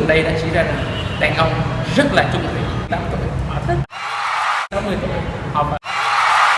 gần đây đã chỉ ra rằng đàn ông rất là trung thủy 8 tuổi. Họ thích. 60 tuổi. Họ phải